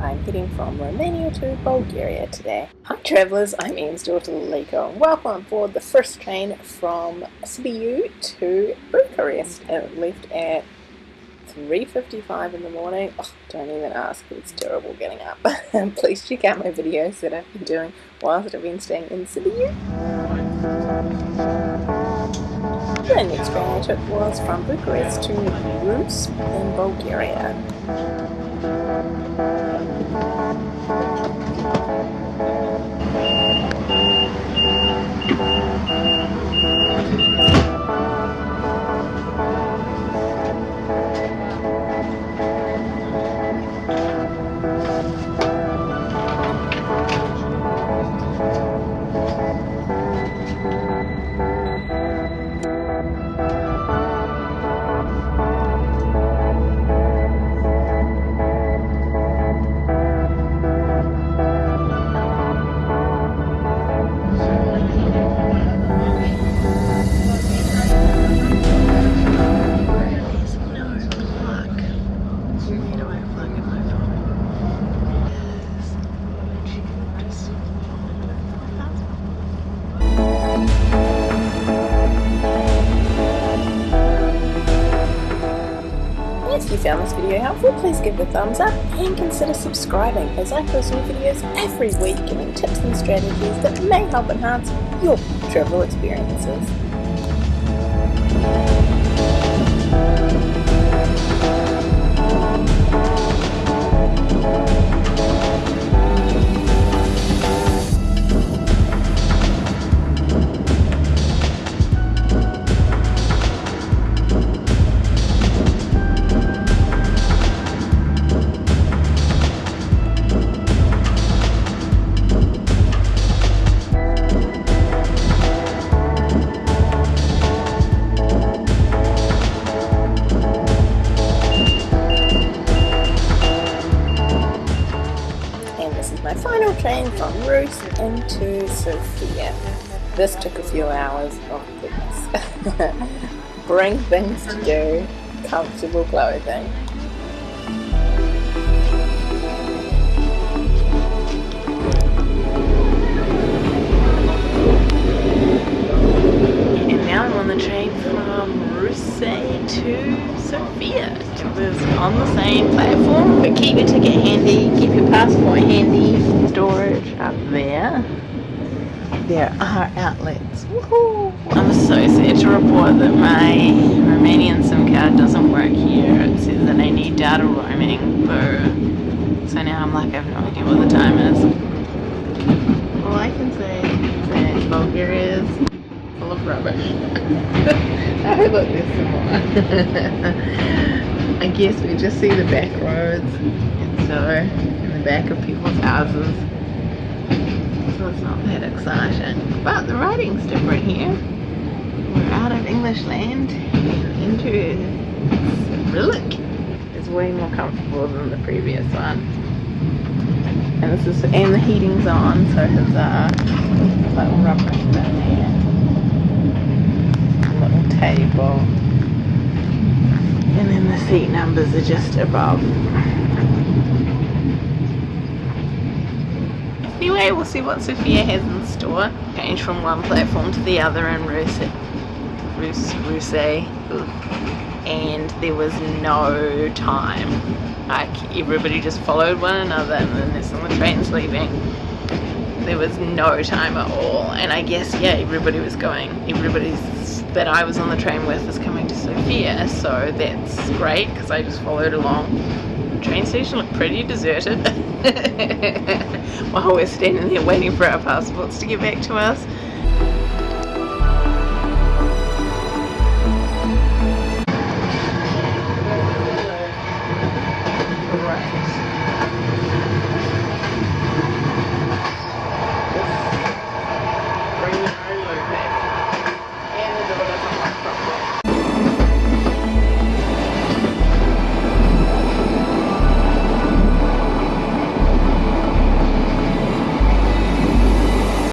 I'm heading from Romania to Bulgaria today. Hi travellers, I'm Ian's daughter Liko and welcome on board the first train from Sibiu to Bucharest. It left at 3.55 in the morning. Oh, don't even ask, it's terrible getting up. Please check out my videos that I've been doing whilst I've been staying in Sibiu. The next train I took was from Bucharest to Ruse in Bulgaria. Found this video helpful, please give it a thumbs up and consider subscribing as I post new videos every week giving tips and strategies that may help enhance your travel experiences. My final train from Ruse into Sofia. This took a few hours. Oh goodness. Bring things to do, comfortable clothing. On the same platform, but keep your ticket handy, keep your passport handy. Storage up there. There are outlets. Woohoo! I'm so sad to report that my Romanian SIM card doesn't work here. It says that I need data roaming. Boo. So now I'm like, I have no idea what the time is. All I can say is that Bulgaria is full of rubbish. I look, there's some more. I guess we just see the back roads, and so in the back of people's houses. So it's not that exciting. But the writing's different here. We're out of English land and into Cyrillic. It's way more comfortable than the previous one. And this is and the heating's on, so his uh little rubber in there. Little table. Seat numbers are just above. Anyway, we'll see what Sofia has in store. Change from one platform to the other in Ruse. Ruse, Ruse. And there was no time. Like, everybody just followed one another and then this on the train's leaving. There was no time at all. And I guess, yeah, everybody was going. Everybody's that I was on the train with was coming to Sofia, so that's great because I just followed along. The train station looked pretty deserted while we're standing there waiting for our passports to get back to us.